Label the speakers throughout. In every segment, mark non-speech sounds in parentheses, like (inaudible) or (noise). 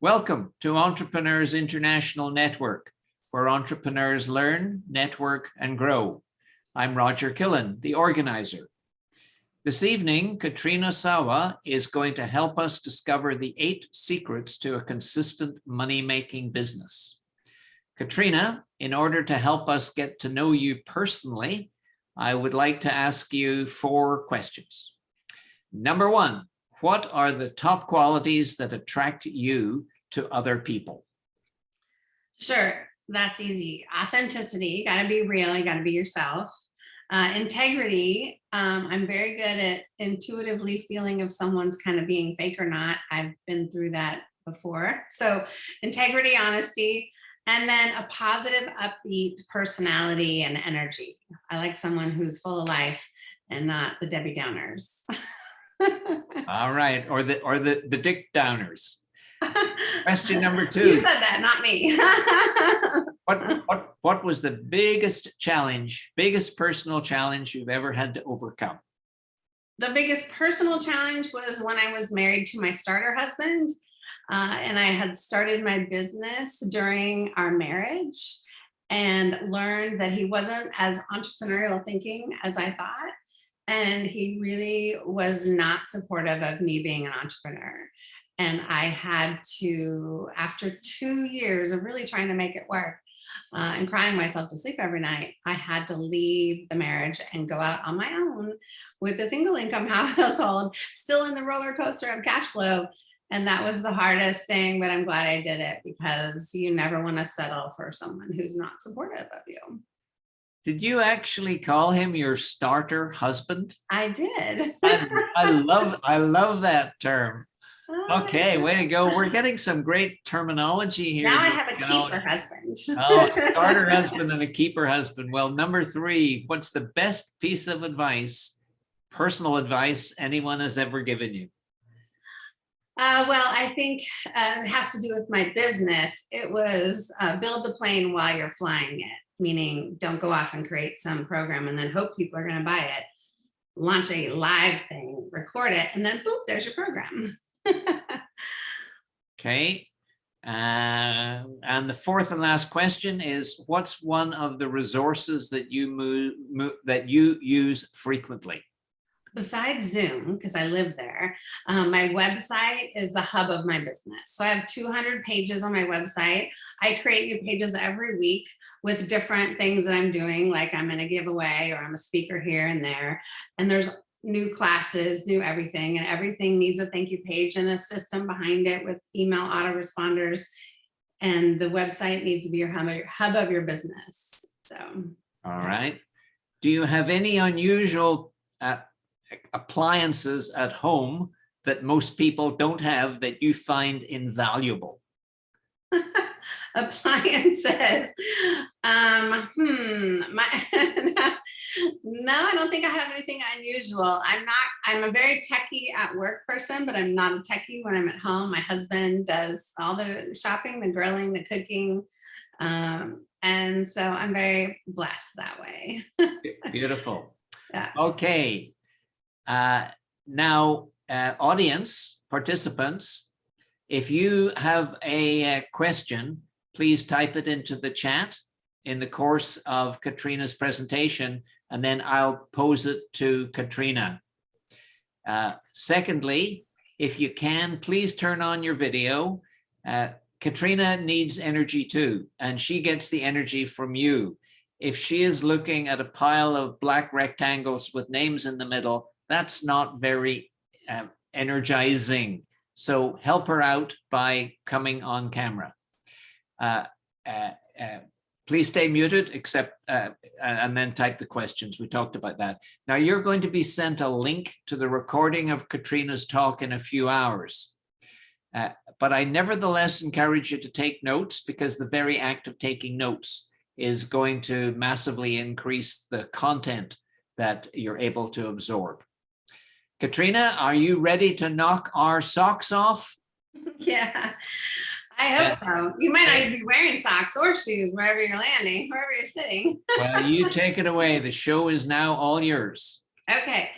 Speaker 1: Welcome to Entrepreneurs International Network, where entrepreneurs learn, network, and grow. I'm Roger Killen, the organizer. This evening, Katrina Sawa is going to help us discover the eight secrets to a consistent money-making business. Katrina, in order to help us get to know you personally, I would like to ask you four questions. Number one, what are the top qualities that attract you to other people?
Speaker 2: Sure, that's easy. Authenticity, you gotta be real, you gotta be yourself. Uh, integrity, um, I'm very good at intuitively feeling if someone's kind of being fake or not. I've been through that before. So integrity, honesty, and then a positive, upbeat personality and energy. I like someone who's full of life and not the Debbie Downers. (laughs) (laughs)
Speaker 1: All right, or the or the the Dick Downers. (laughs) Question number two.
Speaker 2: You said that, not me. (laughs)
Speaker 1: What what what was the biggest challenge, biggest personal challenge you've ever had to overcome?
Speaker 2: the biggest personal challenge was when I was married to my starter husband. Uh, and I had started my business during our marriage and learned that he wasn't as entrepreneurial thinking as I thought. And he really was not supportive of me being an entrepreneur. And I had to, after two years of really trying to make it work, uh, and crying myself to sleep every night, I had to leave the marriage and go out on my own with a single income (laughs) household, still in the roller coaster of cash flow. And that was the hardest thing, but I'm glad I did it because you never want to settle for someone who's not supportive of you.
Speaker 1: Did you actually call him your starter husband?
Speaker 2: I did. (laughs)
Speaker 1: I, I love I love that term.
Speaker 2: Oh,
Speaker 1: Okay, way to go. We're getting some great terminology here.
Speaker 2: Now I have a keeper husband.
Speaker 1: Oh, (laughs) starter husband and a keeper husband. Well, number three, what's the best piece of advice, personal advice anyone has ever given you?
Speaker 2: Uh, well, I think uh, it has to do with my business. It was uh, build the plane while you're flying it, meaning don't go off and create some program and then hope people are going to buy it. Launch a live thing, record it, and then boop, there's your program. (laughs)
Speaker 1: Okay. Uh, and the fourth and last question is, what's one of the resources that you move, move that you use frequently?
Speaker 2: Besides Zoom, because I live there, um, my website is the hub of my business. So I have 200 pages on my website. I create new pages every week with different things that I'm doing, like I'm in a giveaway or I'm a speaker here and there. And there's new classes, new everything, and everything needs a thank you page and a system behind it with email autoresponders. And the website needs to be your hub, of your business. So
Speaker 1: All right. Do you have any unusual uh, appliances at home that most people don't have that you find invaluable? (laughs)
Speaker 2: appliances. Um, hmm, my, (laughs) no, I don't think I have anything unusual. I'm not, I'm a very techie at work person, but I'm not a techie when I'm at home. My husband does all the shopping, the grilling, the cooking. Um, and so I'm very blessed that way. (laughs)
Speaker 1: Beautiful.
Speaker 2: Yeah.
Speaker 1: Okay. Uh, now, uh, audience participants, if you have a uh, question, please type it into the chat in the course of Katrina's presentation, and then I'll pose it to Katrina. Uh, secondly, if you can, please turn on your video. Uh, Katrina needs energy too, and she gets the energy from you. If she is looking at a pile of black rectangles with names in the middle, that's not very uh, energizing. So help her out by coming on camera. Uh, uh, uh, please stay muted except uh, and then type the questions. We talked about that. Now you're going to be sent a link to the recording of Katrina's talk in a few hours. Uh, but I nevertheless encourage you to take notes because the very act of taking notes is going to massively increase the content that you're able to absorb. Katrina, are you ready to knock our socks off? (laughs)
Speaker 2: yeah, I hope so. You might not be wearing socks or shoes wherever you're landing, wherever you're sitting. (laughs)
Speaker 1: Well, you take it away. The show is now all yours.
Speaker 2: Okay.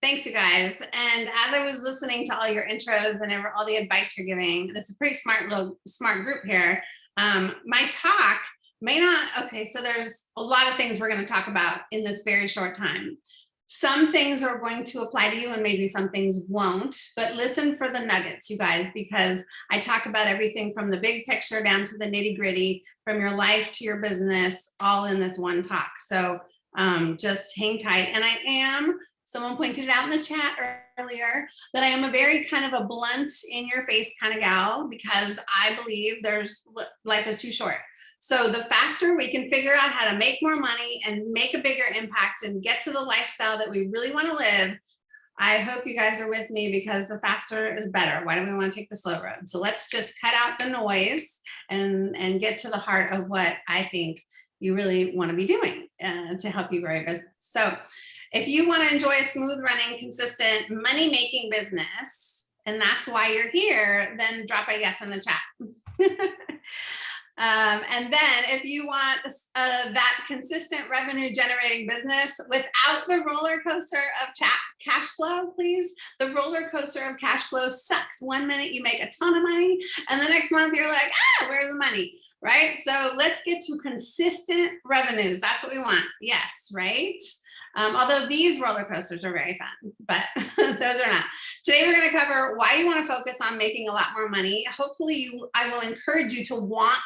Speaker 2: Thanks, you guys. And as I was listening to all your intros and all the advice you're giving, this is a pretty smart little smart group here. Um, my talk may not, okay, so there's a lot of things we're going to talk about in this very short time. Some things are going to apply to you and maybe some things won't, but listen for the nuggets, you guys, because I talk about everything from the big picture down to the nitty gritty, from your life to your business, all in this one talk. So um, just hang tight. And I am someone pointed it out in the chat earlier that I am a very kind of a blunt in your face kind of gal because I believe there's life is too short. So the faster we can figure out how to make more money and make a bigger impact and get to the lifestyle that we really want to live, I hope you guys are with me because the faster is better. Why do we want to take the slow road? So let's just cut out the noise and, and get to the heart of what I think you really want to be doing uh, to help you grow your business. So if you want to enjoy a smooth running, consistent money making business, and that's why you're here, then drop a yes in the chat. (laughs) Um, and then if you want uh, that consistent revenue generating business without the roller coaster of cash flow, please, the roller coaster of cash flow sucks. One minute you make a ton of money and the next month you're like, ah, where's the money? Right? So let's get to consistent revenues. That's what we want. Yes, right? Um, although these roller coasters are very fun, but (laughs) those are not. Today we're going to cover why you want to focus on making a lot more money. Hopefully you, I will encourage you to want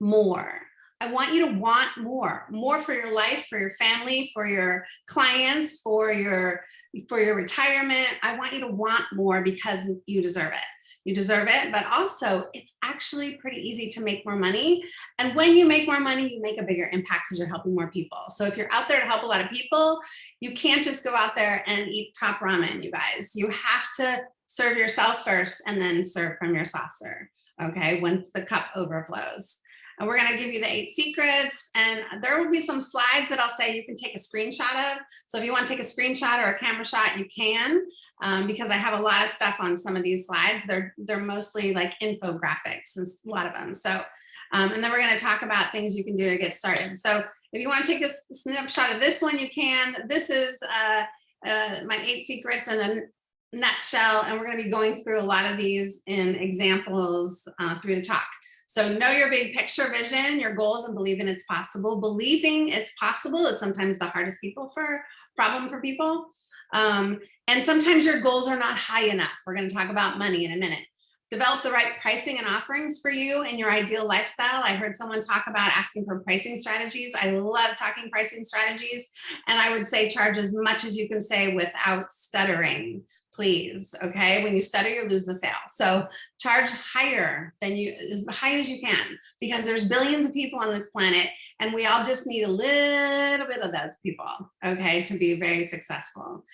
Speaker 2: more. I want you to want more, more for your life, for your family, for your clients, for your, for your retirement. I want you to want more because you deserve it. You deserve it, but also it's actually pretty easy to make more money. And when you make more money, you make a bigger impact because you're helping more people. So if you're out there to help a lot of people, you can't just go out there and eat top ramen, you guys. You have to serve yourself first and then serve from your saucer, okay, once the cup overflows. And we're going to give you the eight secrets and there will be some slides that I'll say you can take a screenshot of. So if you want to take a screenshot or a camera shot, you can, um, because I have a lot of stuff on some of these slides. They're, they're mostly like infographics, a lot of them. So, um, and then we're going to talk about things you can do to get started. So if you want to take a snapshot of this one, you can. This is uh, uh, my eight secrets in a nutshell, and we're going to be going through a lot of these in examples uh, through the talk. So know your big picture vision, your goals and believe in it's possible. Believing it's possible is sometimes the hardest people for problem for people. Um, and sometimes your goals are not high enough. We're gonna talk about money in a minute. Develop the right pricing and offerings for you and your ideal lifestyle. I heard someone talk about asking for pricing strategies. I love talking pricing strategies. And I would say charge as much as you can say without stuttering please. Okay. When you stutter, you lose the sale. So charge higher than you, as high as you can, because there's billions of people on this planet and we all just need a little bit of those people, okay, to be very successful.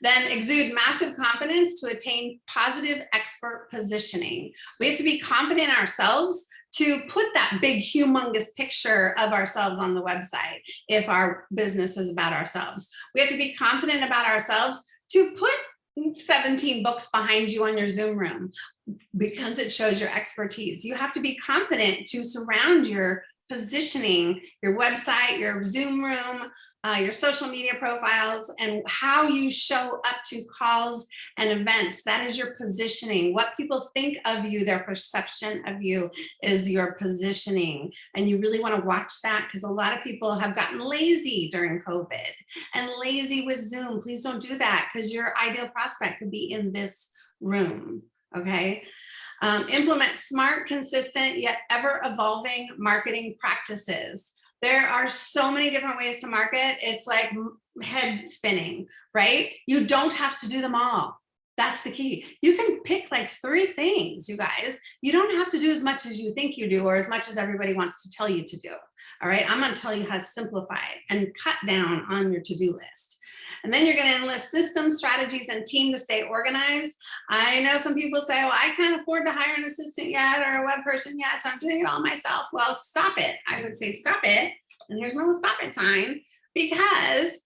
Speaker 2: Then exude massive confidence to attain positive expert positioning. We have to be confident ourselves to put that big humongous picture of ourselves on the website if our business is about ourselves. We have to be confident about ourselves to put 17 books behind you on your Zoom room because it shows your expertise. You have to be confident to surround your positioning, your website, your Zoom room, uh, your social media profiles, and how you show up to calls and events. That is your positioning. What people think of you, their perception of you is your positioning. And you really want to watch that because a lot of people have gotten lazy during COVID and lazy with Zoom. Please don't do that because your ideal prospect could be in this room. Okay. Um, implement smart, consistent, yet ever evolving marketing practices. There are so many different ways to market. It's like head spinning, right? You don't have to do them all. That's the key. You can pick like three things, you guys. You don't have to do as much as you think you do or as much as everybody wants to tell you to do. All right, I'm going to tell you how to simplify and cut down on your to-do list. And then you're going to enlist systems, strategies, and team to stay organized. I know some people say, well, I can't afford to hire an assistant yet or a web person yet, so I'm doing it all myself. Well, stop it. I would say stop it. And here's my stop it sign because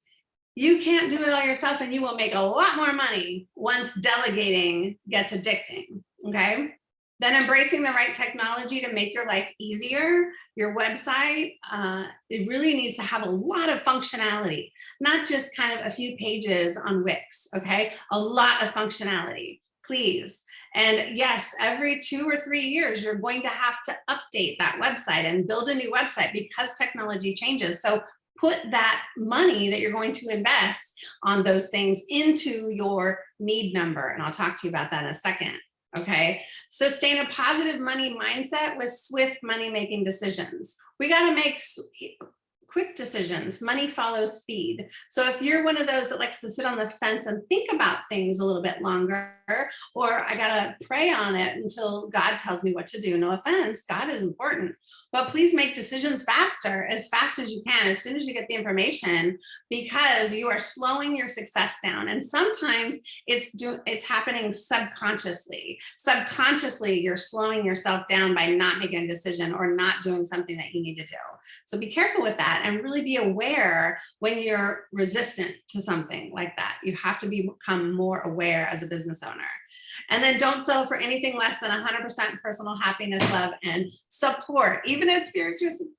Speaker 2: you can't do it all yourself and you will make a lot more money once delegating gets addicting. Okay. Then embracing the right technology to make your life easier. Your website, uh, it really needs to have a lot of functionality, not just kind of a few pages on Wix, okay? A lot of functionality, please. And yes, every two or three years, you're going to have to update that website and build a new website because technology changes. So put that money that you're going to invest on those things into your need number. And I'll talk to you about that in a second. Okay, sustain a positive money mindset with swift money making decisions. We got to make quick decisions. Money follows speed. So if you're one of those that likes to sit on the fence and think about things a little bit longer, or I gotta pray on it until God tells me what to do. No offense, God is important, but please make decisions faster, as fast as you can, as soon as you get the information, because you are slowing your success down. And sometimes it's do it's happening subconsciously. Subconsciously, you're slowing yourself down by not making a decision or not doing something that you need to do. So be careful with that and really be aware when you're resistant to something like that. You have to become more aware as a business owner. And then don't settle for anything less than 100% personal happiness, love, and support, even if it's your,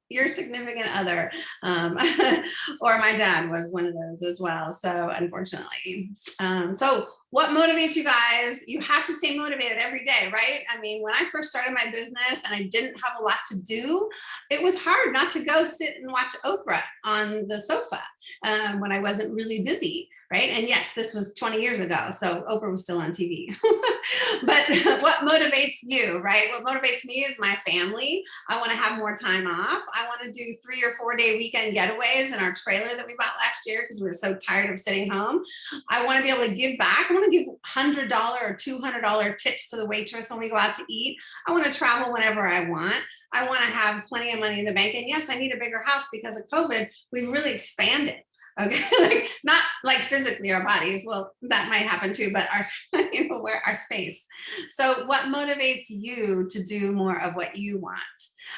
Speaker 2: your significant other. Um, (laughs) or my dad was one of those as well. So unfortunately. Um, so what motivates you guys? You have to stay motivated every day, right? I mean, when I first started my business and I didn't have a lot to do, it was hard not to go sit and watch Oprah on the sofa um, when I wasn't really busy right? And yes, this was 20 years ago, so Oprah was still on TV. (laughs) (laughs) but (laughs) what motivates you, right? What motivates me is my family. I want to have more time off. I want to do three or four day weekend getaways in our trailer that we bought last year because we were so tired of sitting home. I want to be able to give back. I want to give $100 or $200 tips to the waitress when we go out to eat. I want to travel whenever I want. I want to have plenty of money in the bank. And yes, I need a bigger house because of COVID. We've really expanded okay (laughs) like not like physically our bodies well that might happen too but our (laughs) you know where our space. So what motivates you to do more of what you want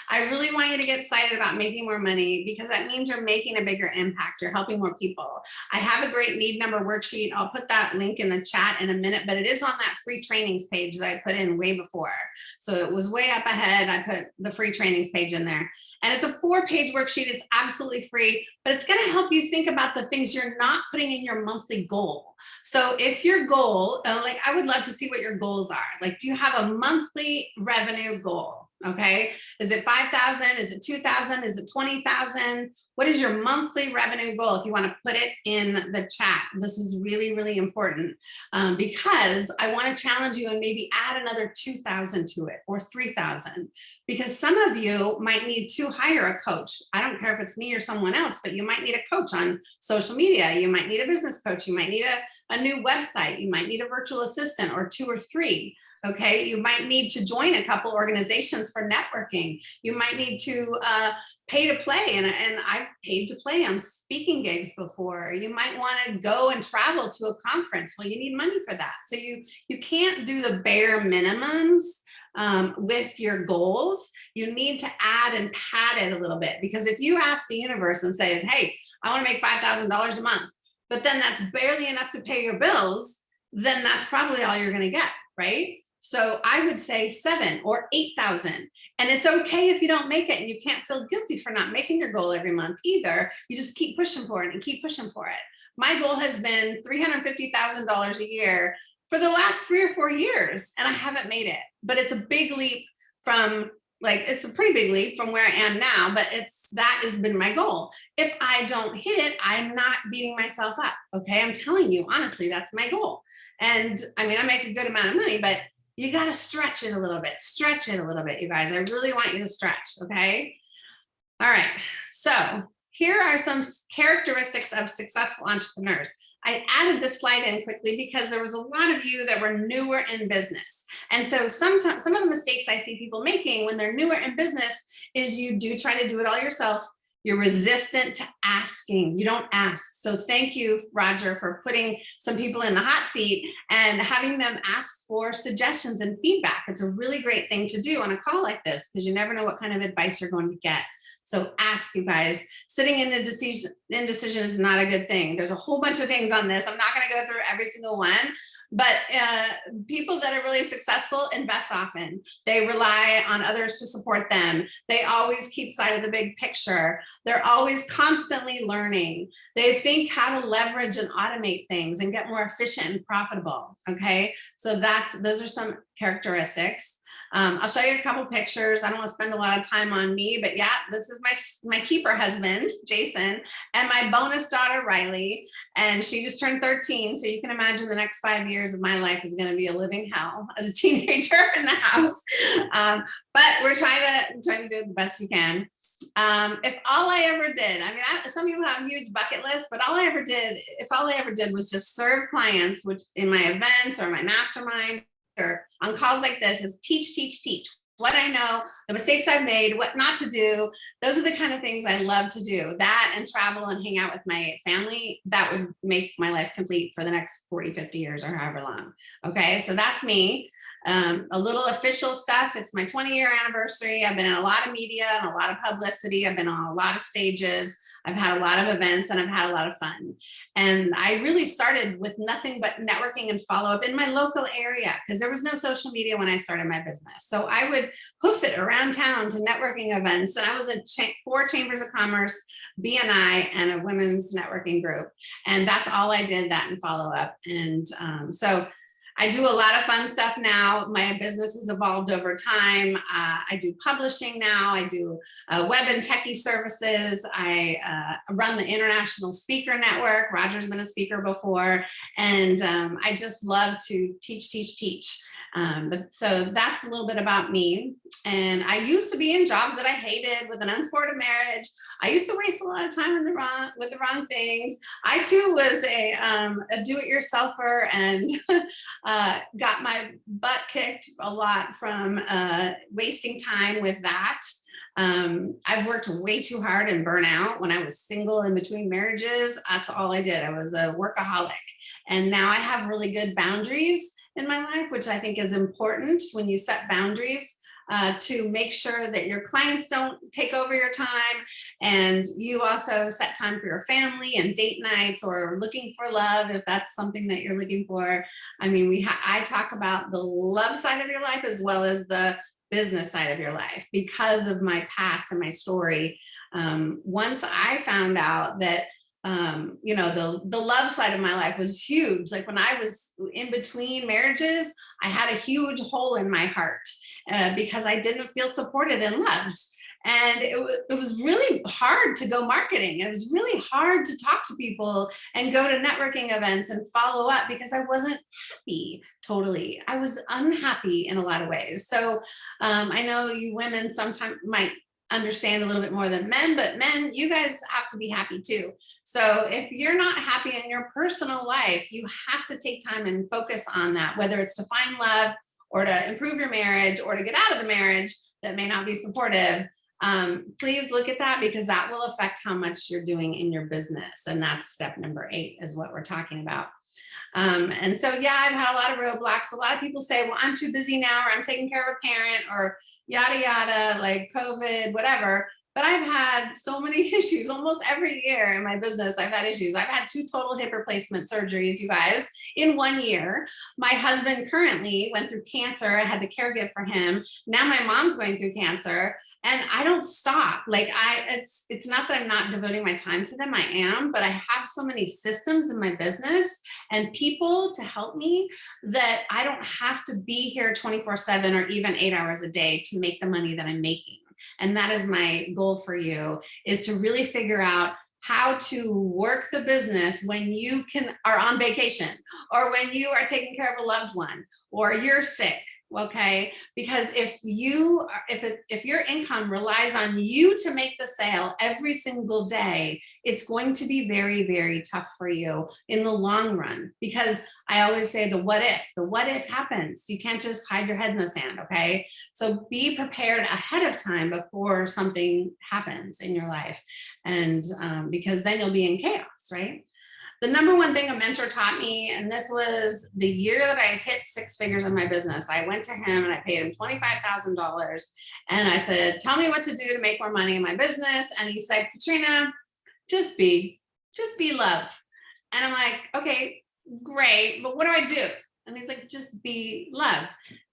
Speaker 2: I really want you to get excited about making more money because that means you're making a bigger impact. You're helping more people. I have a great need number worksheet. I'll put that link in the chat in a minute, but it is on that free trainings page that I put in way before. So it was way up ahead. I put the free trainings page in there and it's a four page worksheet. It's absolutely free, but it's going to help you think about the things you're not putting in your monthly goal. So if your goal, uh, like I would love to see what your goals are. Like, do you have a monthly revenue goal? Okay. Is it 5,000? Is it 2,000? Is it 20,000? What is your monthly revenue goal? If you want to put it in the chat, this is really, really important um, because I want to challenge you and maybe add another 2,000 to it or 3,000 because some of you might need to hire a coach. I don't care if it's me or someone else, but you might need a coach on social media. You might need a business coach. You might need a, a new website. You might need a virtual assistant or two or three. Okay, you might need to join a couple organizations for networking. You might need to uh, pay to play, and, and I've paid to play on speaking gigs before. You might want to go and travel to a conference. Well, you need money for that. So you, you can't do the bare minimums um, with your goals. You need to add and pad it a little bit because if you ask the universe and say, hey, I want to make $5,000 a month, but then that's barely enough to pay your bills, then that's probably all you're going to get, right? So I would say seven or 8,000. And it's okay if you don't make it and you can't feel guilty for not making your goal every month either. You just keep pushing for it and keep pushing for it. My goal has been $350,000 a year for the last three or four years and I haven't made it, but it's a big leap from like, it's a pretty big leap from where I am now, but it's, that has been my goal. If I don't hit it, I'm not beating myself up. Okay. I'm telling you, honestly, that's my goal. And I mean, I make a good amount of money, but you got to stretch it a little bit, stretch it a little bit, you guys. I really want you to stretch, okay? All right, so here are some characteristics of successful entrepreneurs. I added this slide in quickly because there was a lot of you that were newer in business. And so sometimes some of the mistakes I see people making when they're newer in business is you do try to do it all yourself. You're resistant to asking. You don't ask. So thank you, Roger, for putting some people in the hot seat and having them ask for suggestions and feedback. It's a really great thing to do on a call like this because you never know what kind of advice you're going to get. So ask you guys, sitting in a decision, indecision is not a good thing. There's a whole bunch of things on this. I'm not going to go through every single one, but uh, people that are really successful invest often. They rely on others to support them. They always keep sight of the big picture. They're always constantly learning. They think how to leverage and automate things and get more efficient and profitable. Okay, so that's those are some characteristics. Um, I'll show you a couple pictures. I don't want to spend a lot of time on me, but yeah, this is my, my keeper husband, Jason, and my bonus daughter, Riley, and she just turned 13. So you can imagine the next five years of my life is going to be a living hell (laughs) as a teenager in the house. Um, but we're trying to, trying to do the best we can. Um, if all I ever did, I mean, I, some people have huge bucket lists, but all I ever did, if all I ever did was just serve clients, which in my events or my mastermind on calls like this is teach, teach, teach. What I know, the mistakes I've made, what not to do. Those are the kind of things I love to do. That and travel and hang out with my family, that would make my life complete for the next 40, 50 years or however long. Okay, so that's me. Um, a little official stuff. It's my 20 year anniversary. I've been in a lot of media and a lot of publicity. I've been on a lot of stages. I've had a lot of events and I've had a lot of fun. And I really started with nothing but networking and follow up in my local area because there was no social media when I started my business. So I would hoof it around town to networking events. And I was at cha four chambers of commerce, BNI and a women's networking group. And that's all I did that and follow up. And um, so I do a lot of fun stuff now. My business has evolved over time. Uh, I do publishing now. I do uh, web and techie services. I uh, run the International Speaker Network. Roger's been a speaker before. And um, I just love to teach, teach, teach. Um, but so that's a little bit about me. And I used to be in jobs that I hated with an unsupportive marriage. I used to waste a lot of time the wrong, with the wrong things. I too was a, um, a do-it-yourselfer and (laughs) uh, got my butt kicked a lot from uh, wasting time with that. Um, I've worked way too hard and burn out when I was single in between marriages. That's all I did. I was a workaholic. And now I have really good boundaries in my life, which I think is important when you set boundaries uh, to make sure that your clients don't take over your time and you also set time for your family and date nights or looking for love if that's something that you're looking for. I mean, we I talk about the love side of your life as well as the business side of your life because of my past and my story. Um, once I found out that um you know the the love side of my life was huge like when i was in between marriages i had a huge hole in my heart uh, because i didn't feel supported and loved. And it, it was really hard to go marketing. It was really hard to talk to people and go to networking events and follow up because i wasn't happy totally. I was unhappy in a lot of ways. So um, i know you women sometimes might understand a little bit more than men, but men, you guys have to be happy too. So if you're not happy in your personal life, you have to take time and focus on that, whether it's to find love or to improve your marriage or to get out of the marriage that may not be supportive. Um, please look at that because that will affect how much you're doing in your business. And that's step number eight is what we're talking about. Um, and so, yeah, I've had a lot of roadblocks. A lot of people say, well, I'm too busy now, or I'm taking care of a parent, or yada, yada, like COVID, whatever. But I've had so many (laughs) issues almost every year in my business. I've had issues. I've had two total hip replacement surgeries, you guys, in one year. My husband currently went through cancer. I had to caregive for him. Now my mom's going through cancer and I don't stop. Like I, it's, it's not that I'm not devoting my time to them. I am, but I have so many systems in my business and people to help me that I don't have to be here 24 seven or even eight hours a day to make the money that I'm making. And that is my goal for you is to really figure out how to work the business when you can are on vacation or when you are taking care of a loved one or you're sick okay? Because if you if it, if your income relies on you to make the sale every single day it's going to be very very tough for you in the long run. Because i always say the what if the what if happens. You can't just hide your head in the sand okay? So be prepared ahead of time before something happens in your life. And um, because then you'll be in chaos right the number one thing a mentor taught me, and this was the year that I hit six figures in my business, I went to him and I paid him $25,000. And I said, tell me what to do to make more money in my business. And he said, Katrina, just be, just be love. And I'm like, okay, great, but what do I do? And he's like, just be love.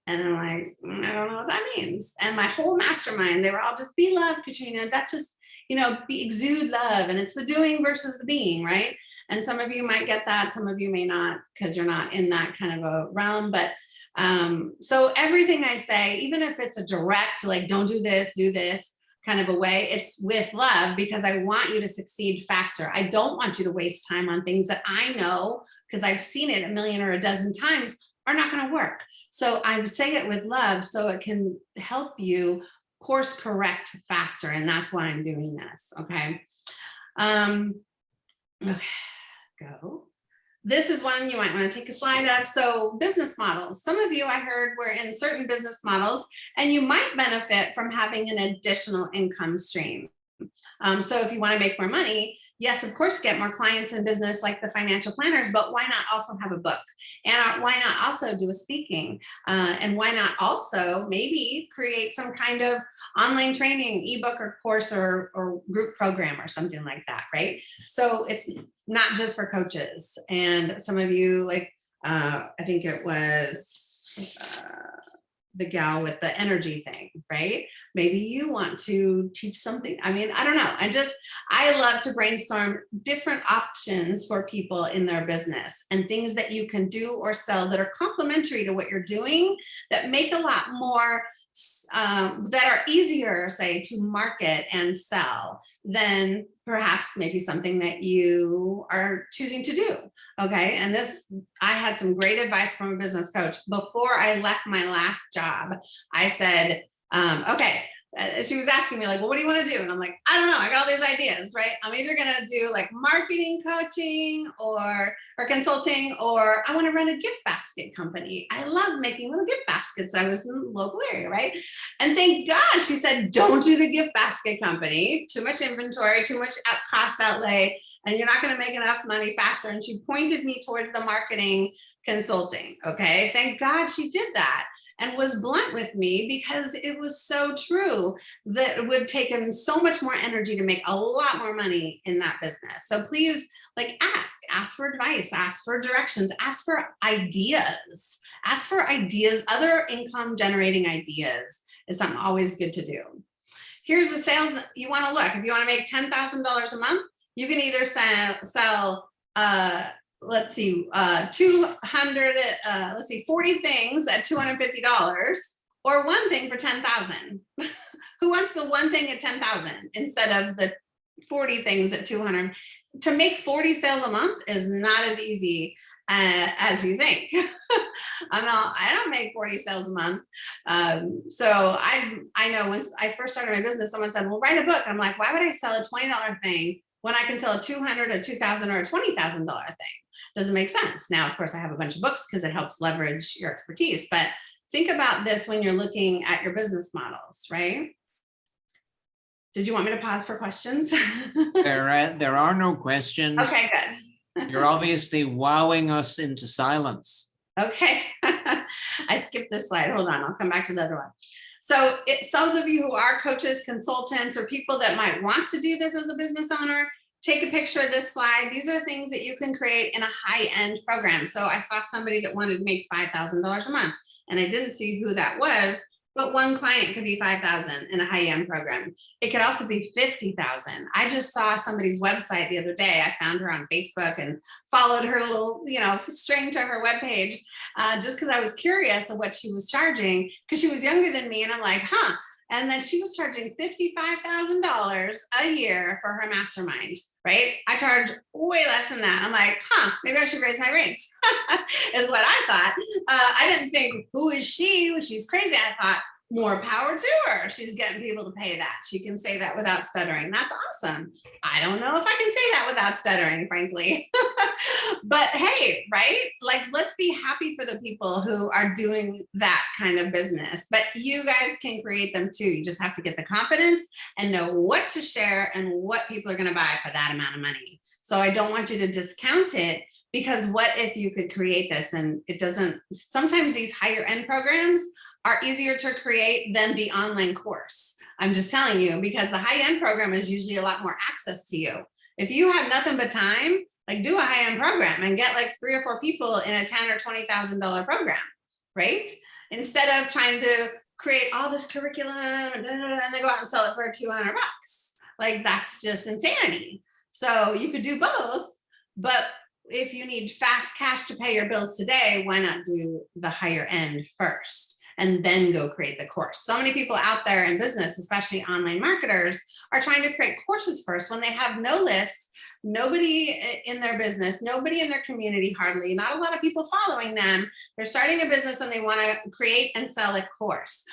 Speaker 2: And I'm like, "Mm, I don't know what that means. And my whole mastermind, they were all just be love, Katrina. That just, you know, be exude love. And it's the doing versus the being, right? And some of you might get that, some of you may not, because you're not in that kind of a realm. But um, so everything I say, even if it's a direct, like, don't do this, do this kind of a way, it's with love because I want you to succeed faster. I don't want you to waste time on things that I know, because I've seen it a million or a dozen times, are not going to work. So I say it with love so it can help you course correct faster. And that's why I'm doing this. Okay. Um, okay, go. This is one you might want to take a slide of. So business models. Some of you I heard were in certain business models and you might benefit from having an additional income stream. Um, so if you want to make more money, yes, of course, get more clients in business like the financial planners, but why not also have a book? And uh, why not also do a speaking? Uh, and why not also maybe create some kind of online training, ebook or course or, or group program or something like that, right? So it's not just for coaches. And some of you like, uh, I think it was, uh, the gal with the energy thing, right? Maybe you want to teach something. I mean, I don't know. I just, I love to brainstorm different options for people in their business and things that you can do or sell that are complementary to what you're doing that make a lot more, um, that are easier, say, to market and sell than perhaps maybe something that you are choosing to do. Okay. And this, I had some great advice from a business coach before I left my last job. I said, um, okay, uh, she was asking me like, well, what do you want to do? And I'm like, I don't know. I got all these ideas, right? I'm either going to do like marketing coaching or, or consulting, or I want to run a gift basket company. I love making little gift baskets. I was in the local area, right? And thank God she said, don't do the gift basket company. Too much inventory, too much cost outlay, and you're not going to make enough money faster. And she pointed me towards the marketing consulting. Okay. Thank God she did that and was blunt with me because it was so true that it would take him so much more energy to make a lot more money in that business. So please like ask, ask for advice, ask for directions, ask for ideas, ask for ideas, other income generating ideas is something always good to do. Here's the sales you want to look. If you want to make $10,000 a month, you can either sell, sell uh, let's see, uh, 200, uh, let's see, 40 things at $250 or one thing for 10,000. (laughs) Who wants the one thing at 10,000 instead of the 40 things at 200? To make 40 sales a month is not as easy uh, as you think. (laughs) I'm not, I don't make 40 sales a month. Um, so I, I know once I first started my business, someone said, well, write a book. I'm like, why would I sell a $20 thing when I can sell a 200, a 2000 or a $20,000 thing? Doesn't make sense. Now, of course, I have a bunch of books because it helps leverage your expertise, but think about this when you're looking at your business models, right? Did you want me to pause for questions? (laughs)
Speaker 1: There are, there are no questions.
Speaker 2: okay, good.
Speaker 1: You're obviously wowing us into silence.
Speaker 2: Okay, (laughs) I skipped this slide. Hold on, I'll come back to the other one. So it, some of you who are coaches, consultants, or people that might want to do this as a business owner, take a picture of this slide. These are things that you can create in a high-end program. So I saw somebody that wanted to make $5,000 a month and I didn't see who that was, but one client could be 5,000 in a high-end program. It could also be 50,000. I just saw somebody's website the other day. I found her on Facebook and followed her little, you know, string to her webpage uh, just because I was curious of what she was charging because she was younger than me. And I'm like, huh, and then she was charging $55,000 a year for her mastermind, right? I charge way less than that. I'm like, huh, maybe I should raise my rates (laughs) is what I thought. Uh, I didn't think, who is she? She's crazy. I thought, more power to her. She's getting people to pay that. She can say that without stuttering. That's awesome. I don't know if I can say that without stuttering, frankly. (laughs) but hey, right? Like, let's be happy for the people who are doing that kind of business. But you guys can create them too. You just have to get the confidence and know what to share and what people are going to buy for that amount of money. So I don't want you to discount it because what if you could create this and it doesn't, sometimes these higher end programs are easier to create than the online course. I'm just telling you because the high-end program is usually a lot more access to you. If you have nothing but time, Like do a high-end program and get like three or four people in a ten or $20,000 program, right? Instead of trying to create all this curriculum and, then go out and sell it for 200 bucks. Like that's just insanity. So you could do both, but if you need fast cash to pay your bills today, why not do the higher end first and then go create the course? So many people out there in business, especially online marketers, are trying to create courses first when they have no list, nobody in their business, nobody in their community hardly, not a lot of people following them. They're starting a business and they want to create and sell a course.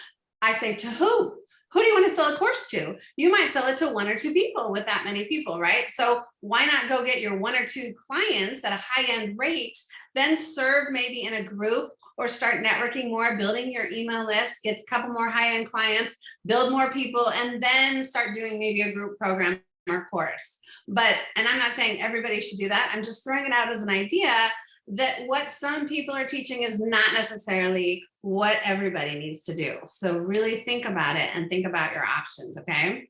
Speaker 2: I say to who? who do you want to sell a course to? You might sell it to one or two people with that many people, right? So why not go get your one or two clients at a high end rate, then serve maybe in a group or start networking more, building your email list, get a couple more high end clients, build more people, and then start doing maybe a group program or course. But, and I'm not saying everybody should do that. I'm just throwing it out as an idea that what some people are teaching is not necessarily what everybody needs to do. So really think about it and think about your options, okay?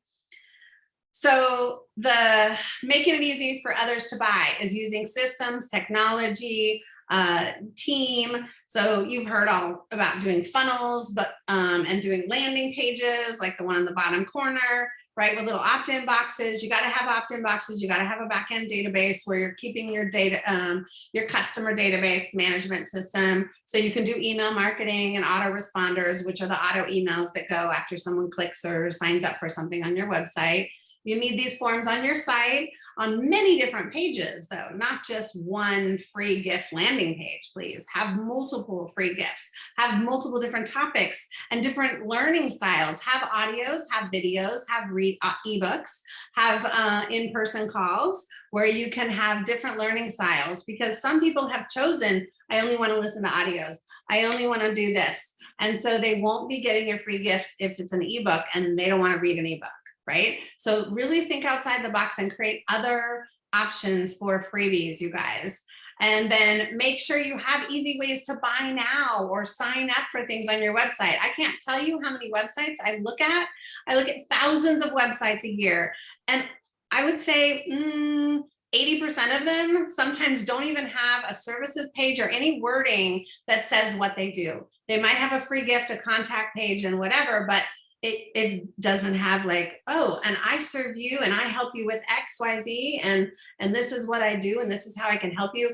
Speaker 2: So the making it easy for others to buy is using systems, technology, uh, team. So you've heard all about doing funnels, but um, and doing landing pages like the one in the bottom corner, right? With little opt-in boxes, you got to have opt-in boxes. You got to have a backend database where you're keeping your data, um, your customer database management system. So you can do email marketing and autoresponders, which are the auto emails that go after someone clicks or signs up for something on your website. You need these forms on your site on many different pages though, not just one free gift landing page, please. Have multiple free gifts, have multiple different topics and different learning styles. Have audios, have videos, have read uh, ebooks, have uh, in-person calls where you can have different learning styles because some people have chosen, I only wanna listen to audios. I only wanna do this. And so they won't be getting a free gift if it's an ebook and they don't wanna read an ebook right? So really think outside the box and create other options for freebies, you guys. And then make sure you have easy ways to buy now or sign up for things on your website. I can't tell you how many websites I look at. I look at thousands of websites a year. And I would say 80% mm, of them sometimes don't even have a services page or any wording that says what they do. They might have a free gift, a contact page and whatever, but it, it doesn't have like, oh, and I serve you and I help you with X, Y, Z, and, and this is what I do, and this is how I can help you.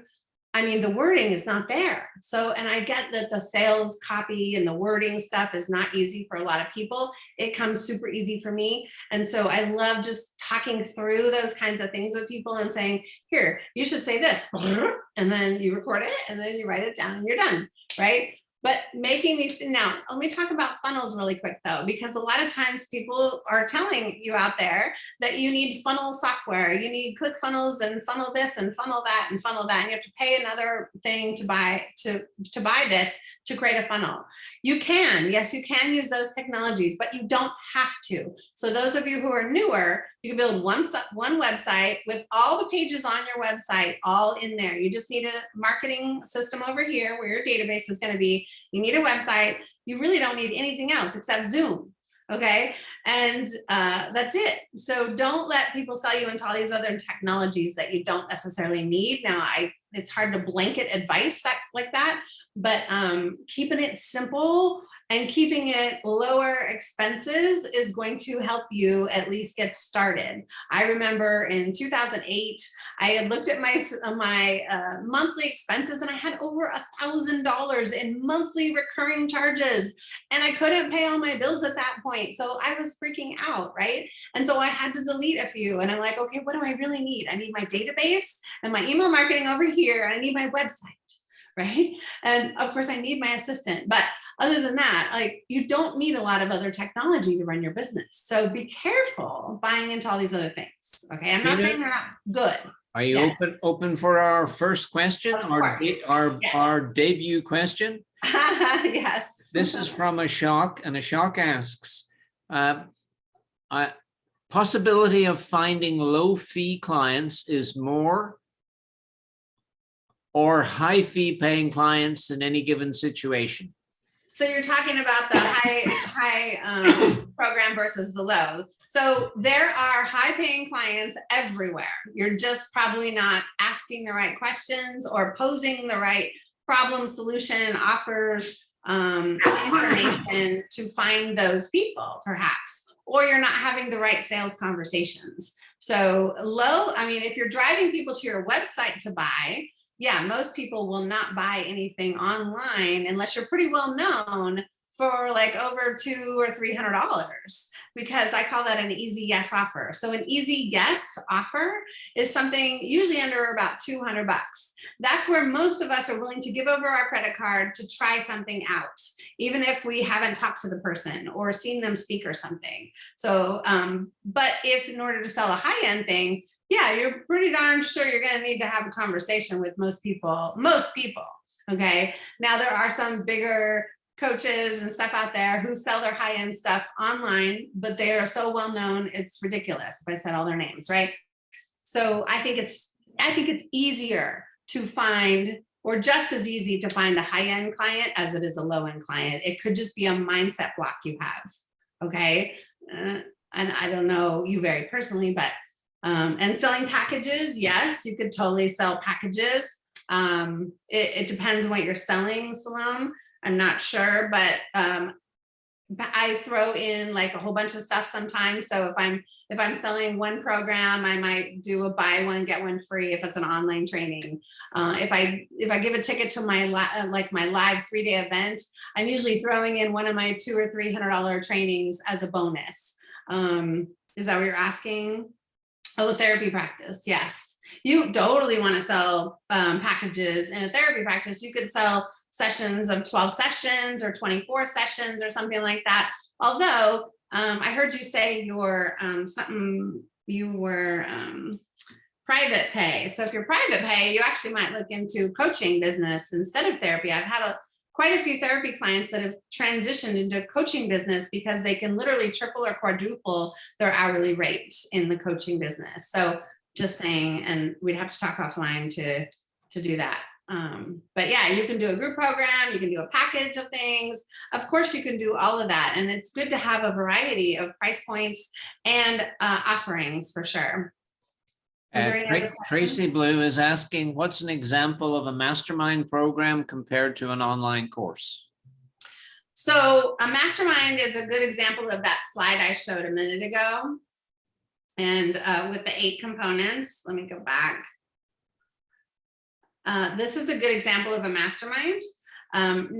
Speaker 2: I mean, the wording is not there. So, and I get that the sales copy and the wording stuff is not easy for a lot of people. It comes super easy for me. And so I love just talking through those kinds of things with people and saying, here, you should say this. (laughs) And then you record it and then you write it down and you're done, right? But making these, now let me talk about funnels really quick though, because a lot of times people are telling you out there that you need funnel software, you need click funnels and funnel this and funnel that and funnel that. And you have to pay another thing to buy, to, to buy this to create a funnel. You can, yes, you can use those technologies, but you don't have to. So those of you who are newer, you can build one, one website with all the pages on your website all in there. You just need a marketing system over here where your database is going to be. You need a website. You really don't need anything else except Zoom. Okay. And uh, that's it. So don't let people sell you into all these other technologies that you don't necessarily need. Now, I it's hard to blanket advice that like that, but um, keeping it simple and keeping it lower expenses is going to help you at least get started. I remember in 2008, I had looked at my, uh, my uh, monthly expenses and I had over a thousand dollars in monthly recurring charges and I couldn't pay all my bills at that point. So I was freaking out, right? And so I had to delete a few and I'm like, okay, what do I really need? I need my database and my email marketing over here. I need my website right? And of course I need my assistant, but other than that, like you don't need a lot of other technology to run your business. So be careful buying into all these other things. Okay. I'm not Peter, saying they're not good.
Speaker 1: Are you yes. open open for our first question, our, our, yes. our debut question? (laughs)
Speaker 2: yes.
Speaker 1: This is from a Ashok and a Ashok asks, uh, uh, possibility of finding low fee clients is more or high fee paying clients in any given situation?
Speaker 2: So you're talking about the high, high, um, (laughs) program versus the low. So there are high paying clients everywhere. You're just probably not asking the right questions or posing the right problem solution offers um, information to find those people perhaps, or you're not having the right sales conversations. So low, I mean, if you're driving people to your website to buy, yeah, most people will not buy anything online unless you're pretty well known for like over two or three hundred dollars because I call that an easy yes offer. So an easy yes offer is something usually under about 200 bucks. That's where most of us are willing to give over our credit card to try something out, even if we haven't talked to the person or seen them speak or something. So, um, but if in order to sell a high end thing, yeah, you're pretty darn sure you're going to need to have a conversation with most people, most people. Okay. Now there are some bigger coaches and stuff out there who sell their high end stuff online, but they are so well known, it's ridiculous if I said all their names, right? So I think it's, I think it's easier to find or just as easy to find a high end client as it is a low end client. It could just be a mindset block you have. Okay. Uh, and I don't know you very personally, but um, and selling packages, yes, you could totally sell packages. Um, it, it depends on what you're selling, Salome. I'm not sure, but um, I throw in like a whole bunch of stuff sometimes. So if I'm if I'm selling one program, I might do a buy one get one free if it's an online training. Uh, if I if I give a ticket to my like my live three day event, I'm usually throwing in one of my two or three hundred dollar trainings as a bonus. Um, is that what you're asking? Oh, therapy practice. Yes, you totally want to sell um, packages in a therapy practice. You could sell sessions of 12 sessions or 24 sessions or something like that. Although um, I heard you say your um, something you were um, private pay. So if you're private pay, you actually might look into coaching business instead of therapy. I've had a quite a few therapy clients that have transitioned into coaching business because they can literally triple or quadruple their hourly rate in the coaching business. So just saying, and we'd have to talk offline to, to do that. Um, but yeah, you can do a group program, you can do a package of things. Of course, you can do all of that. And it's good to have a variety of price points and uh, offerings for sure.
Speaker 1: Uh, Tra- Tracy Blue is asking, what's an example of a mastermind program compared to an online course?
Speaker 2: So a mastermind is a good example of that slide I showed a minute ago. And uh, with the eight components, let me go back. Uh, this is a good example of a mastermind. Um,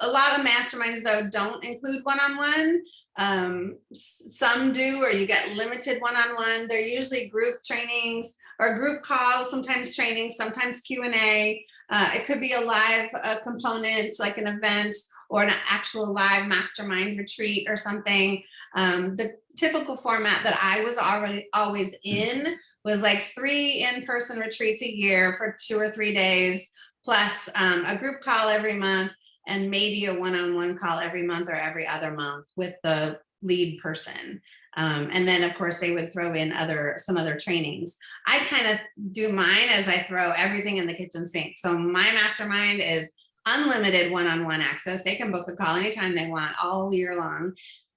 Speaker 2: a lot of masterminds though don't include one-on-one. Um, some do, or you get limited one-on-one. They're usually group trainings or group calls, sometimes training, sometimes Q and A. Uh, it could be a live uh, component, like an event, or an actual live mastermind retreat or something. Um, the typical format that I was already always in was like three in-person retreats a year for two or three days, plus um, a group call every month and maybe a one-on-one call every month or every other month with the lead person. Um, and then of course they would throw in other some other trainings. I kind of do mine as I throw everything in the kitchen sink. So my mastermind is unlimited one-on-one access. They can book a call anytime they want all year long.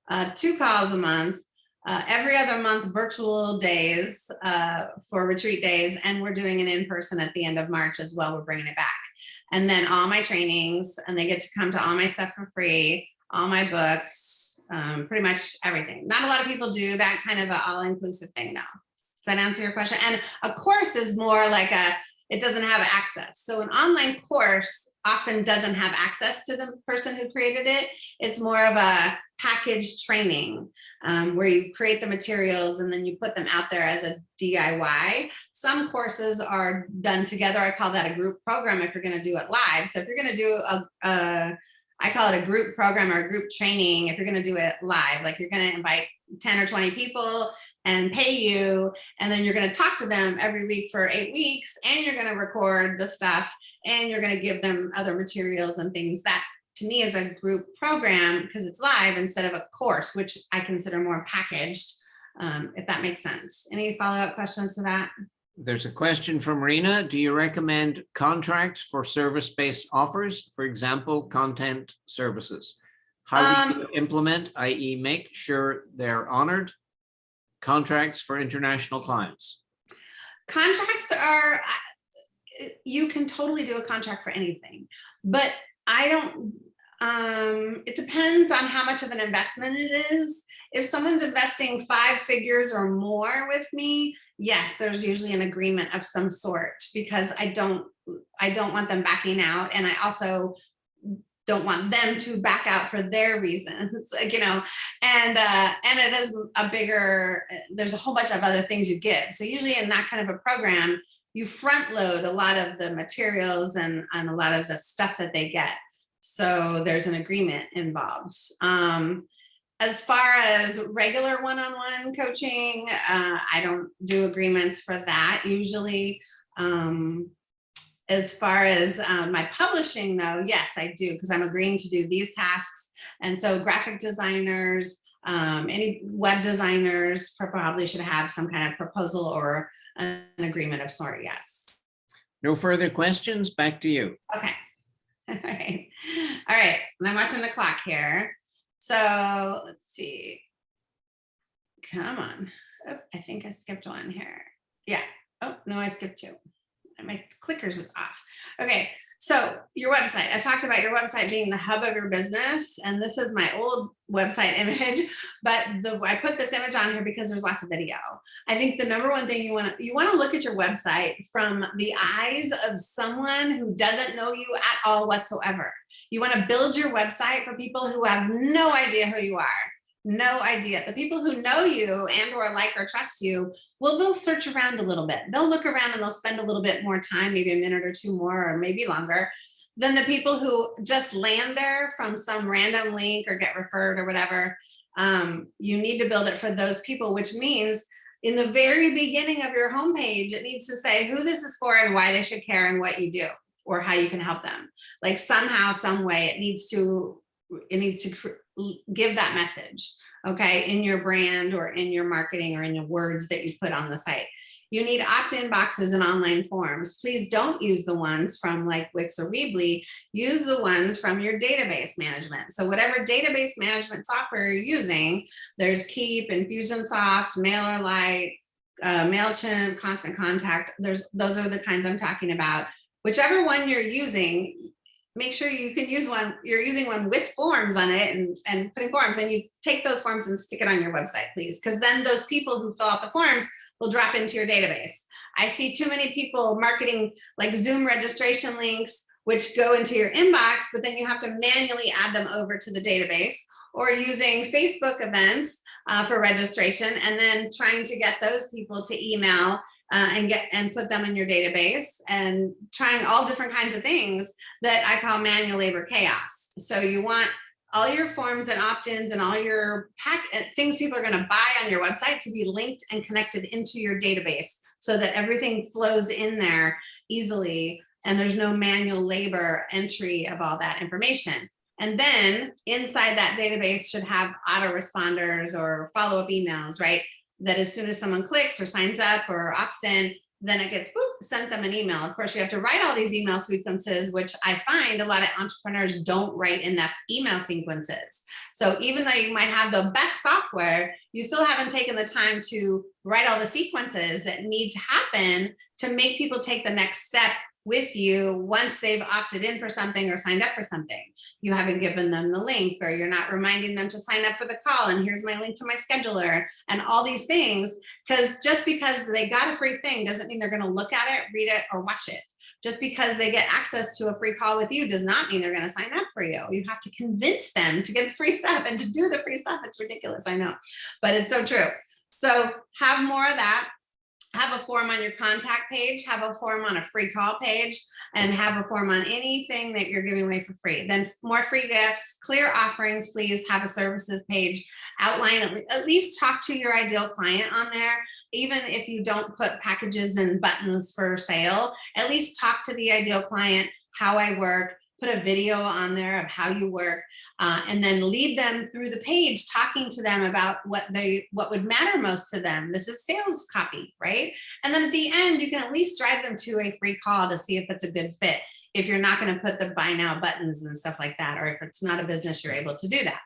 Speaker 2: Uh, two calls a month, uh, every other month virtual days uh, for retreat days. And we're doing an in-person at the end of March as well. We're bringing it back. And then all my trainings and they get to come to all my stuff for free, all my books, um, pretty much everything. Not a lot of people do that kind of a all-inclusive thing though. Does that answer your question? And a course is more like a, it doesn't have access. So an online course often doesn't have access to the person who created it. It's more of a packaged training um, where you create the materials and then you put them out there as a DIY. Some courses are done together. I call that a group program if you're going to do it live. So if you're going to do a, a, I call it a group program or a group training, if you're going to do it live, like you're going to invite 10 or 20 people and pay you, and then you're going to talk to them every week for eight weeks, and you're going to record the stuff, and you're going to give them other materials and things that to me is a group program because it's live instead of a course, which I consider more packaged, um, if that makes sense. Any follow-up questions to that?
Speaker 1: There's a question from Rena. Do you recommend contracts for service-based offers? For example, content services. How do you implement, i.e. make sure they're honored? Contracts for international clients.
Speaker 2: Contracts are, you can totally do a contract for anything, but I don't, um, it depends on how much of an investment it is. If someone's investing five figures or more with me, yes, there's usually an agreement of some sort because I don't, I don't want them backing out. And I also don't want them to back out for their reasons, (laughs) like, you know, and, uh, and it is a bigger, there's a whole bunch of other things you give. So usually in that kind of a program, you front load a lot of the materials and, and a lot of the stuff that they get. So there's an agreement involved. Um, as far as regular one-on-one -on -one coaching, uh, I don't do agreements for that usually. Um, as far as um, my publishing though, yes, I do, because I'm agreeing to do these tasks. And so graphic designers, um, any web designers probably should have some kind of proposal or an agreement of sort, yes.
Speaker 1: No further questions, back to you.
Speaker 2: Okay. (laughs) All right. All right. And I'm watching the clock here. So let's see. Come on. Oh, I think I skipped one here. Yeah. Oh, no, I skipped two my clickers is off. Okay, so your website, I talked about your website being the hub of your business, and this is my old website (laughs) image, but the I put this image on here because there's lots of video. I think the number one thing you want to you want to look at your website from the eyes of someone who doesn't know you at all whatsoever. You want to build your website for people who have no idea who you are no idea. The people who know you and or like or trust you, well, they'll search around a little bit. They'll look around and they'll spend a little bit more time, maybe a minute or two more, or maybe longer than the people who just land there from some random link or get referred or whatever. Um, you need to build it for those people, which means in the very beginning of your homepage, it needs to say who this is for and why they should care and what you do or how you can help them. Like somehow, some way it needs to, it needs to give that message, okay, in your brand or in your marketing or in the words that you put on the site. You need opt-in boxes and online forms. Please don't use the ones from like Wix or Weebly. Use the ones from your database management. So whatever database management software you're using, there's Keap, Infusionsoft, MailerLite, uh, MailChimp, Constant Contact. There's Those are the kinds I'm talking about. Whichever one you're using, make sure you can use one, you're using one with forms on it and, and putting forms and you take those forms and stick it on your website, please. Because then those people who fill out the forms will drop into your database. I see too many people marketing like Zoom registration links, which go into your inbox, but then you have to manually add them over to the database or using Facebook events uh, for registration and then trying to get those people to email uh, and get and put them in your database and trying all different kinds of things that I call manual labor chaos. So you want all your forms and opt-ins and all your pack uh, things people are going to buy on your website to be linked and connected into your database so that everything flows in there easily and there's no manual labor entry of all that information. And then inside that database should have autoresponders or follow-up emails, right? That as soon as someone clicks or signs up or opts in, then it gets boop, sent them an email. Of course, you have to write all these email sequences, which I find a lot of entrepreneurs don't write enough email sequences. So even though you might have the best software, you still haven't taken the time to write all the sequences that need to happen to make people take the next step with you once they've opted in for something or signed up for something. You haven't given them the link or you're not reminding them to sign up for the call and here's my link to my scheduler and all these things because just because they got a free thing doesn't mean they're going to look at it, read it or watch it. Just because they get access to a free call with you does not mean they're going to sign up for you. You have to convince them to get the free stuff and to do the free stuff. It's ridiculous, I know, but it's so true. So have more of that have a form on your contact page, have a form on a free call page, and have a form on anything that you're giving away for free. Then more free gifts, clear offerings, please have a services page, outline, at least talk to your ideal client on there. Even if you don't put packages and buttons for sale, at least talk to the ideal client, how I work, put a video on there of how you work, uh, and then lead them through the page, talking to them about what they what would matter most to them. This is sales copy, right? And then at the end, you can at least drive them to a free call to see if it's a good fit. If you're not going to put the buy now buttons and stuff like that, or if it's not a business, you're able to do that.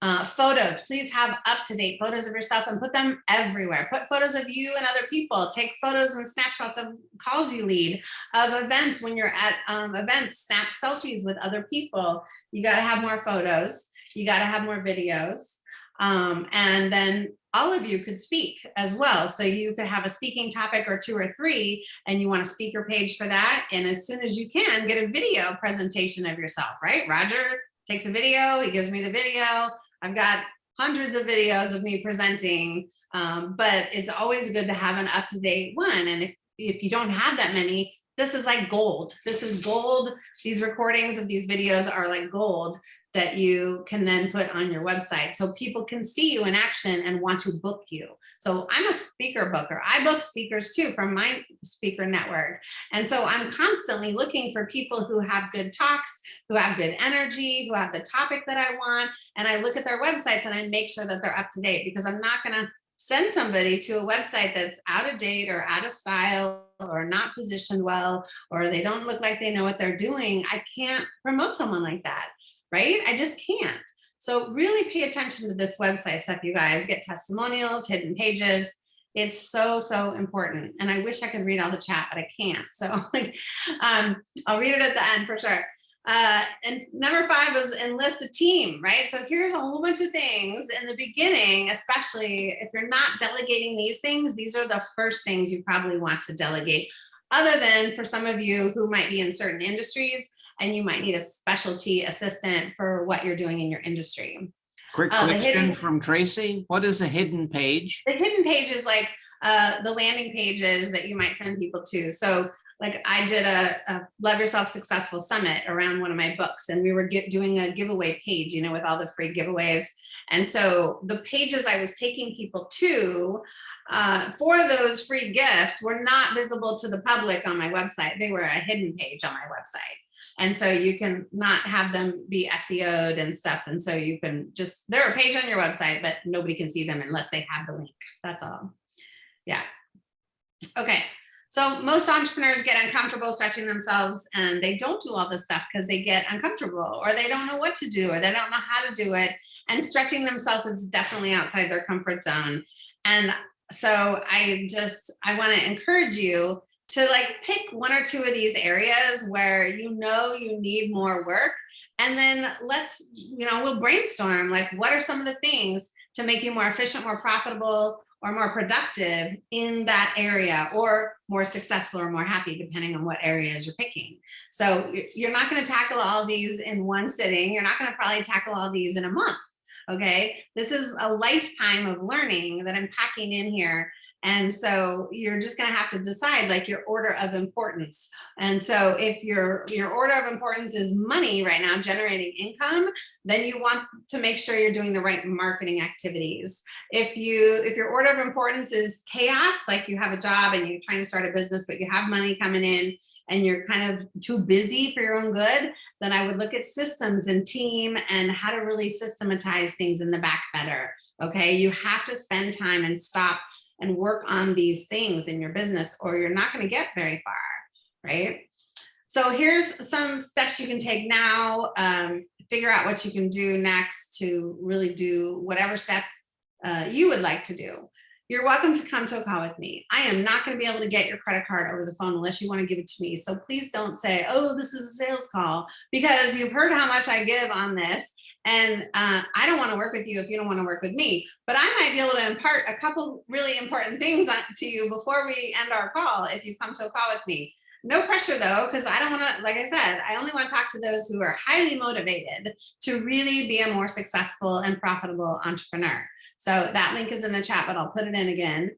Speaker 2: Uh, photos, please have up-to-date photos of yourself and put them everywhere. Put photos of you and other people. Take photos and snapshots of calls you lead, of events when you're at um, events, snap selfies with other people. You got to have more photos. You got to have more videos. Um, and then all of you could speak as well. So you could have a speaking topic or two or three, and you want a speaker page for that. And as soon as you can, get a video presentation of yourself, right? Roger takes a video, he gives me the video. I've got hundreds of videos of me presenting, um, but it's always good to have an up-to-date one. And if, if you don't have that many, this is like gold. This is gold. These recordings of these videos are like gold that you can then put on your website so people can see you in action and want to book you. So I'm a speaker booker. I book speakers too from my speaker network. And so I'm constantly looking for people who have good talks, who have good energy, who have the topic that I want. And I look at their websites and I make sure that they're up to date because I'm not going to send somebody to a website that's out of date or out of style or not positioned well, or they don't look like they know what they're doing. I can't promote someone like that right? I just can't. So really pay attention to this website stuff, you guys. Get testimonials, hidden pages. It's so, so important. And I wish I could read all the chat, but I can't. So (laughs) um, I'll read it at the end for sure. Uh, and number five is enlist a team, right? So here's a whole bunch of things in the beginning, especially if you're not delegating these things, these are the first things you probably want to delegate. Other than for some of you who might be in certain industries, and you might need a specialty assistant for what you're doing in your industry.
Speaker 1: Quick
Speaker 2: Uh,
Speaker 1: question
Speaker 2: hidden-
Speaker 1: from Tracy. What is a hidden page?
Speaker 2: The hidden page is like uh, the landing pages that you might send people to. So like I did a, a Love Yourself Successful Summit around one of my books and we were get, doing a giveaway page, you know, with all the free giveaways. And so the pages I was taking people to uh, for those free gifts were not visible to the public on my website. They were a hidden page on my website. And so you can not have them be SEO'd and stuff. And so you can just, they're a page on your website, but nobody can see them unless they have the link. That's all. Yeah. Okay. So most entrepreneurs get uncomfortable stretching themselves and they don't do all this stuff because they get uncomfortable or they don't know what to do or they don't know how to do it. And stretching themselves is definitely outside their comfort zone. And so I just, I want to encourage you to like pick one or two of these areas where you know you need more work and then let's you know we'll brainstorm like what are some of the things to make you more efficient more profitable or more productive in that area or more successful or more happy depending on what areas you're picking. So you're not going to tackle all these in one sitting. You're not going to probably tackle all these in a month okay? This is a lifetime of learning that i'm packing in here and so you're just going to have to decide like your order of importance. And so if your your order of importance is money right now, generating income, then you want to make sure you're doing the right marketing activities. If you if your order of importance is chaos, like you have a job and you're trying to start a business, but you have money coming in and you're kind of too busy for your own good, then I would look at systems and team and how to really systematize things in the back better. Okay, you have to spend time and stop and work on these things in your business or you're not going to get very far, right? So here's some steps you can take now, um, figure out what you can do next to really do whatever step uh, you would like to do. You're welcome to come to a call with me. I am not going to be able to get your credit card over the phone unless you want to give it to me. So please don't say, oh, this is a sales call because you've heard how much I give on this and uh, I don't want to work with you if you don't want to work with me, but I might be able to impart a couple really important things to you before we end our call if you come to a call with me. No pressure though, because I don't want to, like I said, I only want to talk to those who are highly motivated to really be a more successful and profitable entrepreneur. So that link is in the chat, but I'll put it in again.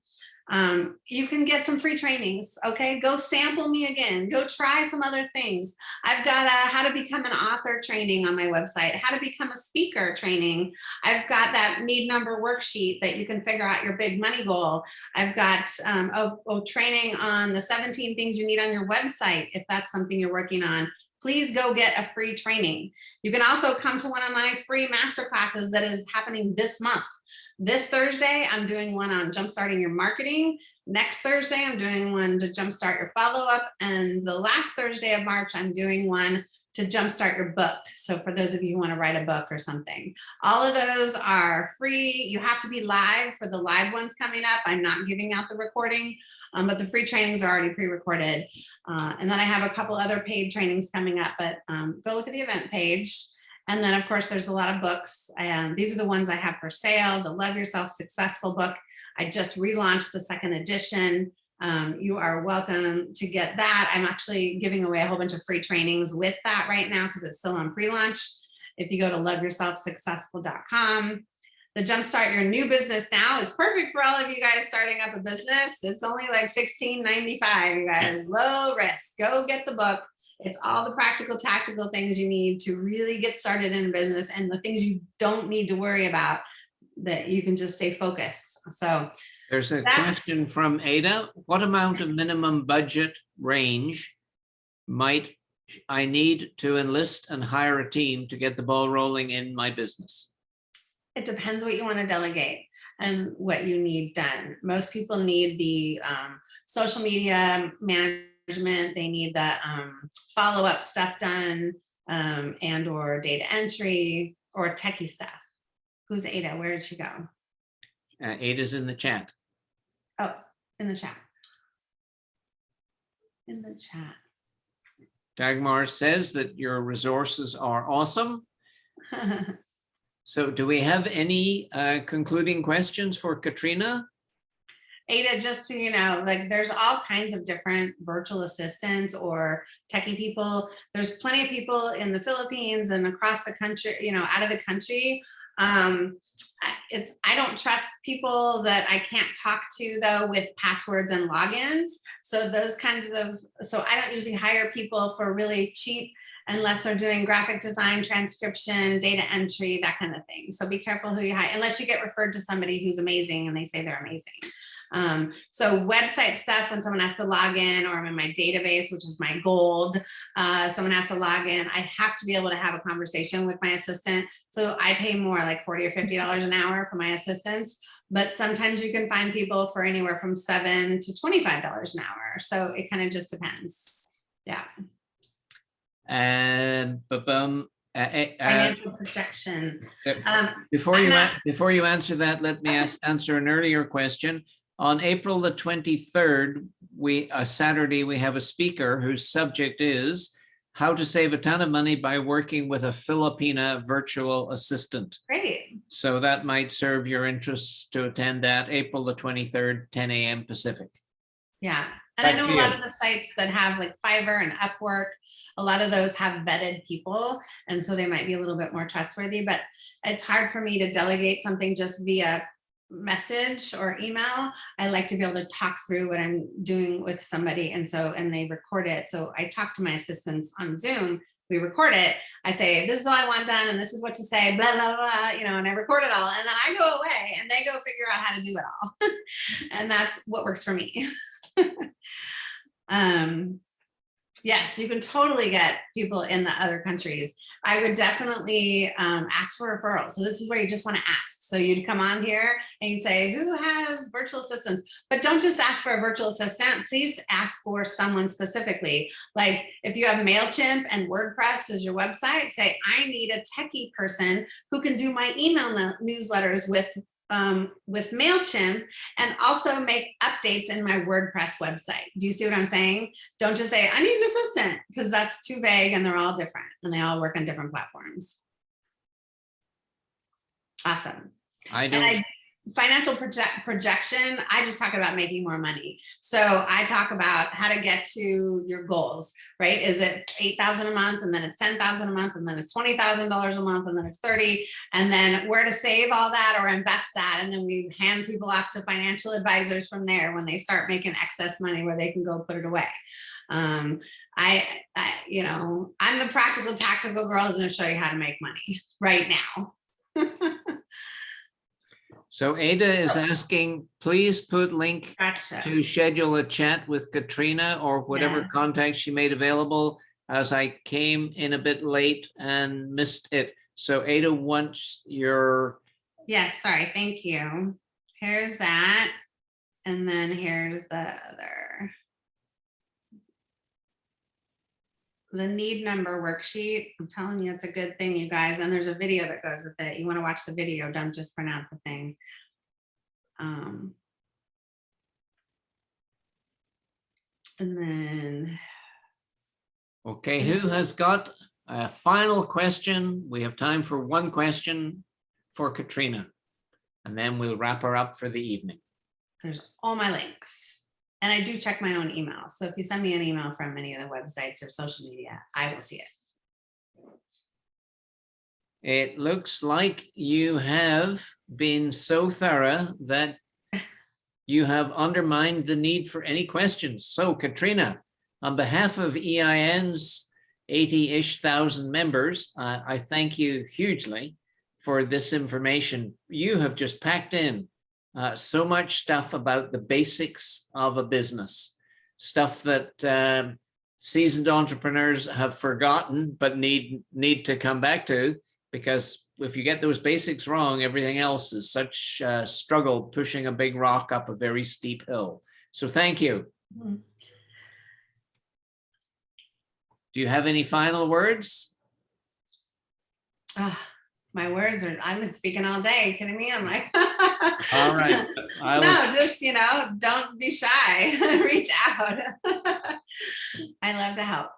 Speaker 2: Um, you can get some free trainings, okay? Go sample me again, go try some other things. I've got a how to become an author training on my website, how to become a speaker training. I've got that need number worksheet that you can figure out your big money goal. I've got um, a, a training on the 17 things you need on your website, if that's something you're working on please go get a free training. You can also come to one of my free master classes that is happening this month. This Thursday, I'm doing one on jumpstarting your marketing. Next Thursday, I'm doing one to jumpstart your follow-up. And the last Thursday of March, I'm doing one to jumpstart your book. So for those of you who want to write a book or something, all of those are free. You have to be live for the live ones coming up. I'm not giving out the recording, um, but the free trainings are already pre-recorded. Uh, and then I have a couple other paid trainings coming up, but um, go look at the event page. And then of course, there's a lot of books and these are the ones I have for sale, the Love Yourself Successful book. I just relaunched the second edition. Um, you are welcome to get that. I'm actually giving away a whole bunch of free trainings with that right now because it's still on pre-launch. If you go to loveyourselfsuccessful.com, the Jumpstart Your New Business Now is perfect for all of you guys starting up a business. It's only like $16.95, you guys, low risk. Go get the book. It's all the practical, tactical things you need to really get started in a business and the things you don't need to worry about that you can just stay focused. So
Speaker 1: There's a question from Ada. What amount of minimum budget range might I need to enlist and hire a team to get the ball rolling in my business?
Speaker 2: it depends what you want to delegate and what you need done. Most people need the um, social media management. They need the um, follow-up stuff done um, and or data entry or techie stuff. Who's Ada? Where did she go?
Speaker 1: Uh, Ada's in the chat.
Speaker 2: Oh, in the chat. In the chat.
Speaker 1: Dagmar says that your resources are awesome. (laughs) So do we have any uh, concluding questions for Katrina?
Speaker 2: Ada, just so you know, like there's all kinds of different virtual assistants or techie people. There's plenty of people in the Philippines and across the country, you know, out of the country. Um, it's, I don't trust people that I can't talk to though with passwords and logins. So those kinds of, so I don't usually hire people for really cheap unless they're doing graphic design, transcription, data entry, that kind of thing. So be careful who you hire, unless you get referred to somebody who's amazing and they say they're amazing. Um, so website stuff, when someone has to log in or I'm in my database, which is my gold, uh, someone has to log in, I have to be able to have a conversation with my assistant. So I pay more like 40 or $50 an hour for my assistants, but sometimes you can find people for anywhere from seven to $25 an hour. So it kind of just depends. Yeah,
Speaker 1: And uh, uh, uh,
Speaker 2: financial projection.
Speaker 1: uh,
Speaker 2: Um,
Speaker 1: before
Speaker 2: I'm
Speaker 1: you
Speaker 2: not-
Speaker 1: before you answer that, let me ask, answer an earlier question. On April the 23rd, we a Saturday, we have a speaker whose subject is how to save a ton of money by working with a Filipina virtual assistant.
Speaker 2: great.
Speaker 1: So that might serve your interests to attend that April the 23rd, 10 a.m. Pacific.
Speaker 2: Yeah, and I know a lot of the sites that have like Fiverr and Upwork, a lot of those have vetted people. And so they might be a little bit more trustworthy, but it's hard for me to delegate something just via message or email. I like to be able to talk through what I'm doing with somebody. And so, and they record it. So I talk to my assistants on Zoom, we record it. I say, this is all I want done and this is what to say, blah, blah, blah, you know, and I record it all. And then I go away and they go figure out how to do it all. (laughs) and that's what works for me. (laughs) um, yes, you can totally get people in the other countries. I would definitely um, ask for referrals. So this is where you just want to ask. So you'd come on here and you say, who has virtual assistants? But don't just ask for a virtual assistant. Please ask for someone specifically. Like if you have MailChimp and WordPress as your website, say, I need a techie person who can do my email newsletters with um, with MailChimp and also make updates in my WordPress website. Do you see what I'm saying? Don't just say, I need an assistant, because that's too vague and they're all different and they all work on different platforms. Awesome.
Speaker 1: I don't,
Speaker 2: I, financial project projection, I just talk about making more money. So I talk about how to get to your goals, right? Is it 8,000 a month and then it's 10,000 a month and then it's $20,000 a month and then it's 30 and then where to save all that or invest that. And then we hand people off to financial advisors from there when they start making excess money where they can go put it away. Um, I, I, you know, I'm the practical tactical girl who's gonna show you how to make money (laughs) right now. (laughs)
Speaker 1: So Ada is asking, please put link
Speaker 2: Gotcha.
Speaker 1: to schedule a chat with Katrina or whatever
Speaker 2: Yeah.
Speaker 1: contact she made available as I came in a bit late and missed it. So Ada wants your,
Speaker 2: Yes, sorry, thank you. Here's that. And then here's the other. The need number worksheet. I'm telling you, it's a good thing, you guys. And there's a video that goes with it. You want to watch the video, don't just print out the thing. Um. And then,
Speaker 1: okay, who has got a final question? We have time for one question for Katrina. And then we'll wrap her up for the evening.
Speaker 2: there's all my links. And I do check my own email. So if you send me an email from any of the websites or social media, I will see it.
Speaker 1: It looks like you have been so thorough that (laughs) you have undermined the need for any questions. So Katrina, on behalf of EIN's 80-ish thousand members, uh, I thank you hugely for this information. You have just packed in uh, so much stuff about the basics of a business, stuff that um, seasoned entrepreneurs have forgotten but need need to come back to because if you get those basics wrong, everything else is such a struggle pushing a big rock up a very steep hill. So thank you.
Speaker 2: Mhm.
Speaker 1: Do you have any final words?
Speaker 2: Ah, my words are, I've been speaking all day, you kidding me? I'm like. (laughs)
Speaker 1: All right. I
Speaker 2: No, just, you know, don't be shy, (laughs) reach out. (laughs) I love to help.